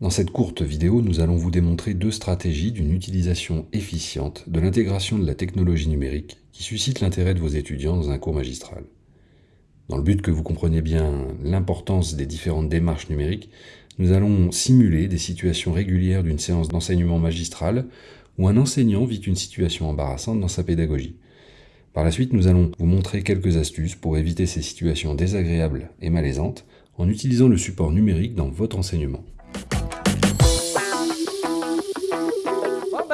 Dans cette courte vidéo, nous allons vous démontrer deux stratégies d'une utilisation efficiente de l'intégration de la technologie numérique qui suscite l'intérêt de vos étudiants dans un cours magistral. Dans le but que vous compreniez bien l'importance des différentes démarches numériques, nous allons simuler des situations régulières d'une séance d'enseignement magistral où un enseignant vit une situation embarrassante dans sa pédagogie. Par la suite, nous allons vous montrer quelques astuces pour éviter ces situations désagréables et malaisantes en utilisant le support numérique dans votre enseignement.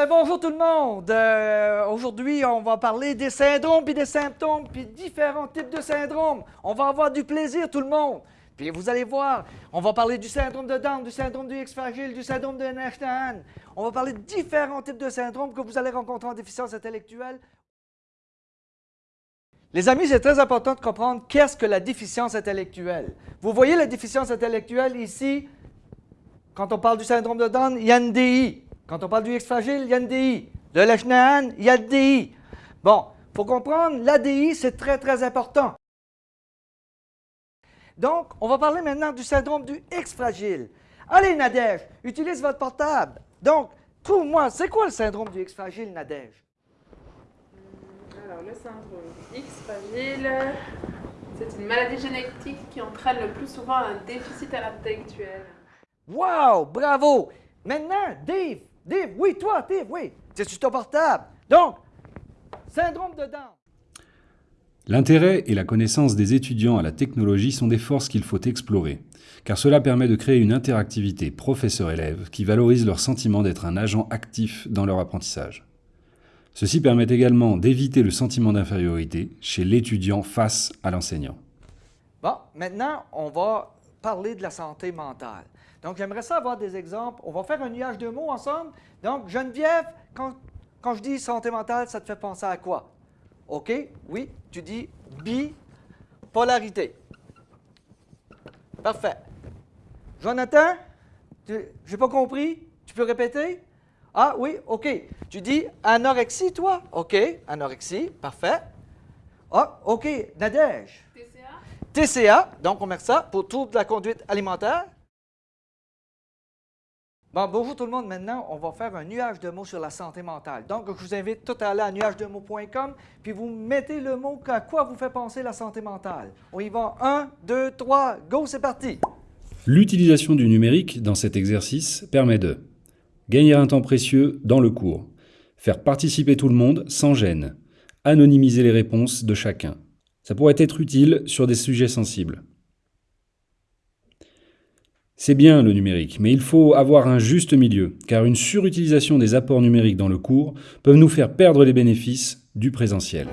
Ben, bonjour tout le monde. Euh, aujourd'hui, on va parler des syndromes puis des symptômes puis différents types de syndromes. On va avoir du plaisir tout le monde. Puis vous allez voir, on va parler du syndrome de Down, du syndrome du X fragile, du syndrome de Nash-Tahan. On va parler de différents types de syndromes que vous allez rencontrer en déficience intellectuelle. Les amis, c'est très important de comprendre qu'est-ce que la déficience intellectuelle. Vous voyez la déficience intellectuelle ici, quand on parle du syndrome de Down, il y a une DI. Quand on parle du X fragile, il y a une DI. De l'Ashnahan, il y a une DI. Bon, il faut comprendre, l'ADI, c'est très, très important. Donc, on va parler maintenant du syndrome du X fragile. Allez, Nadège, utilise votre portable. Donc, trouve-moi, c'est quoi le syndrome du X fragile, Nadège? Alors, le syndrome X fragile, c'est une maladie génétique qui entraîne le plus souvent un déficit intellectuel. Wow, bravo! Maintenant, Dave, Dave, oui, toi, Dave, oui, c'est sur ton portable. Donc, syndrome de Down. L'intérêt et la connaissance des étudiants à la technologie sont des forces qu'il faut explorer, car cela permet de créer une interactivité professeur-élève qui valorise leur sentiment d'être un agent actif dans leur apprentissage. Ceci permet également d'éviter le sentiment d'infériorité chez l'étudiant face à l'enseignant. Bon, maintenant, on va parler de la santé mentale. Donc, j'aimerais ça avoir des exemples. On va faire un nuage de mots ensemble. Donc, Geneviève, quand, quand je dis santé mentale, ça te fait penser à quoi? OK? Oui, tu dis bipolarité. Parfait. Jonathan, j'ai pas compris. Tu peux répéter? Ah oui, OK. Tu dis anorexie, toi? OK, anorexie, parfait. Ah, OK, Nadège. TCA. TCA, donc on met ça pour trouble la conduite alimentaire. Bon, bonjour tout le monde. Maintenant, on va faire un nuage de mots sur la santé mentale. Donc, je vous invite tout à aller à nuagedemots.com, puis vous mettez le mot à quoi vous fait penser la santé mentale. On y va. Un, deux, trois, go, c'est parti. L'utilisation du numérique dans cet exercice permet de gagner un temps précieux dans le cours, faire participer tout le monde sans gêne, anonymiser les réponses de chacun. Ça pourrait être utile sur des sujets sensibles. C'est bien le numérique, mais il faut avoir un juste milieu, car une surutilisation des apports numériques dans le cours peut nous faire perdre les bénéfices du présentiel.